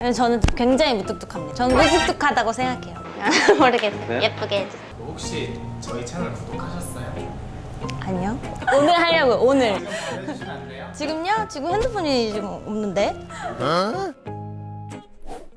저는 굉장히 무뚝뚝합니다. 저는 무뚝뚝하다고 생각해요. 모르겠어요. 네? 예쁘게 해주세요. 혹시 저희 채널 구독하셨어요? 아니요. 오늘 하려고요, 오늘. 지금요? 지금 핸드폰이 지금 없는데?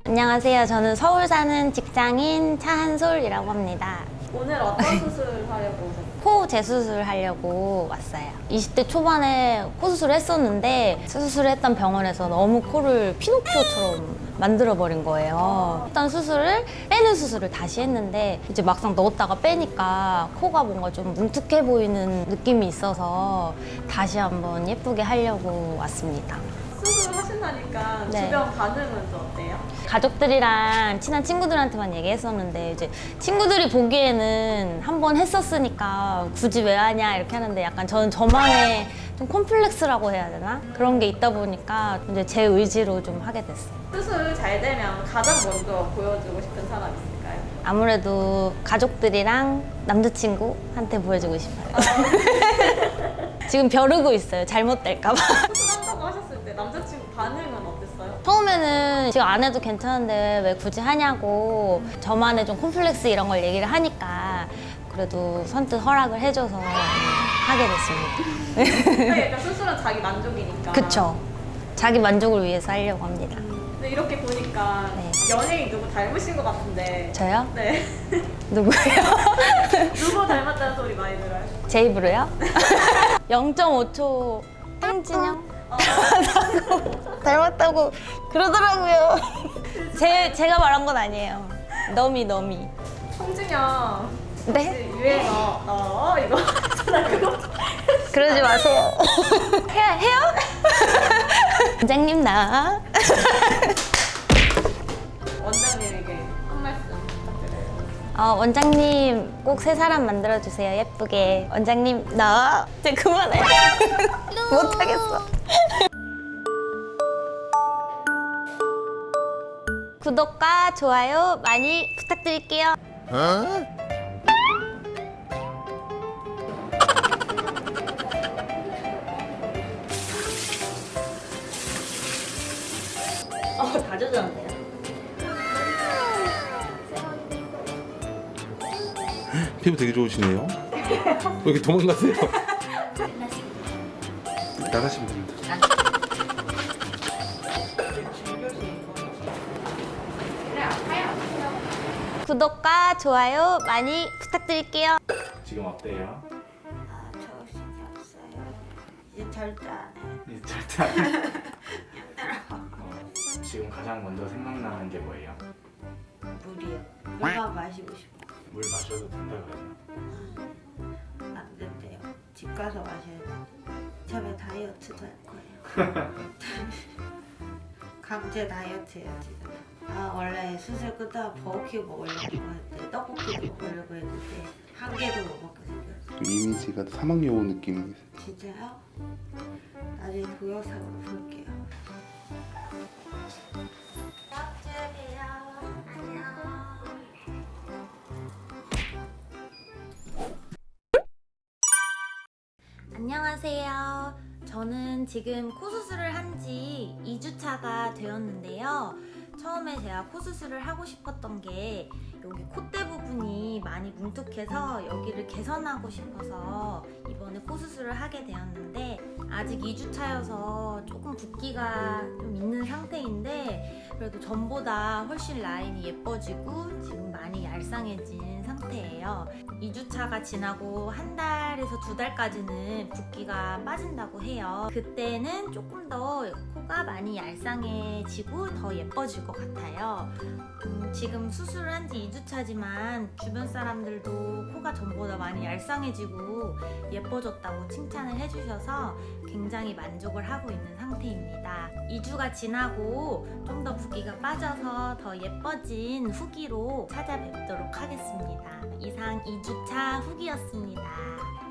안녕하세요. 저는 서울 사는 직장인 차한솔이라고 합니다. 오늘 어떤 수술 하려고 오셨어요? 코 재수술 하려고 왔어요. 20대 초반에 코 수술을 했었는데 수술을 했던 병원에서 너무 코를 피노키오처럼 만들어버린 거예요. 했던 수술을 빼는 수술을 다시 했는데 이제 막상 넣었다가 빼니까 코가 뭔가 좀 뭉툭해 보이는 느낌이 있어서 다시 한번 예쁘게 하려고 왔습니다. 수술 하신다니까 네. 주변 반응은 좀 어때요? 가족들이랑 친한 친구들한테만 얘기했었는데 이제 친구들이 보기에는 한 번 했었으니까 굳이 왜 하냐 이렇게 하는데 약간 저는 저만의 좀 콤플렉스라고 해야 되나 그런 게 있다 보니까 이제 제 의지로 좀 하게 됐어요. 수술 잘 되면 가장 먼저 보여주고 싶은 사람 있을까요? 아무래도 가족들이랑 남자친구한테 보여주고 싶어요. 지금 벼르고 있어요. 잘못될까봐. 남자친구 반응은 어땠어요? 처음에는 지금 안 해도 괜찮은데 왜 굳이 하냐고 저만의 좀 콤플렉스 이런 걸 얘기를 하니까 그래도 선뜻 허락을 해줘서 하게 됐습니다. 약간 수술은 자기 만족이니까 그쵸. 자기 만족을 위해서 하려고 합니다. 근데 이렇게 보니까 네. 연예인 누구 닮으신 것 같은데 저요? 네 누구예요? 누구 닮았다는 소리 많이 들어요? 제 입으로요? 0.5초 행진영? 어, 닮았다고 그러더라고요. 제, 제가 말한 건 아니에요. 너미, 너미. 송진영 네? 유행어 어 이거 그러지 마세요. 해요? 해요? 원장님 나. 원장님에게 한 말씀 부탁드려요 어, 원장님 꼭 새 사람 만들어주세요. 예쁘게. 원장님 나. 이제 그만해. 못하겠어. 구독과 좋아요 많이 부탁드릴게요. 어, 다 젖었네요. 피부 되게 좋으시네요. 왜 이렇게 도망가세요? 나가시면 됩니다. 구독과 좋아요 많이 부탁드릴게요. 지금 어때요? 아, 정신이 없어요. 이제 절대 안 해. 이 절대 안 해. 어, 지금 가장 먼저 생각나는 게 뭐예요? 물이요. 물만 마시고 싶어. 물 마셔도 된다고요? 안 된대요. 집 가서 마셔야 돼. 처음에 다이어트도 할 거예요. 강제 다이어트 해요, 지금. 아, 원래 수술 끝나고 버거킹 먹으려고 했는데, 떡볶이도 먹으려고 했는데, 한 개도 못 먹게 생겼어요. 좀 이미지가 사막여우 느낌이 진짜요? 나중에 동영상으로 볼게요. 안녕하세요. 저는 지금 코 수술을 한 지 2주차가 되었는데요. 처음에 제가 코 수술을 하고 싶었던 게 여기 콧대 부분이 많이 뭉툭해서 여기를 개선하고 싶어서 이번에 코 수술을 하게 되었는데 아직 2주차여서 조금 붓기가 좀 있는 상태인데 그래도 전보다 훨씬 라인이 예뻐지고 지금 많이 얄쌍해진 상태예요. 2주차가 지나고 한 달에서 두 달까지는 붓기가 빠진다고 해요. 그때는 조금 더 코가 많이 얄쌍해지고 더 예뻐질 것 같아요. 음, 지금 수술을 한지 2주차지만 주변 사람들도 코가 전보다 많이 얄쌍해지고 예뻐졌다고 칭찬을 해주셔서 굉장히 만족을 하고 있는 상태입니다. 2주가 지나고 좀 더 붓기가 빠져서 더 예뻐진 후기로 찾아뵙도록 하겠습니다. 이상 2주차 후기였습니다.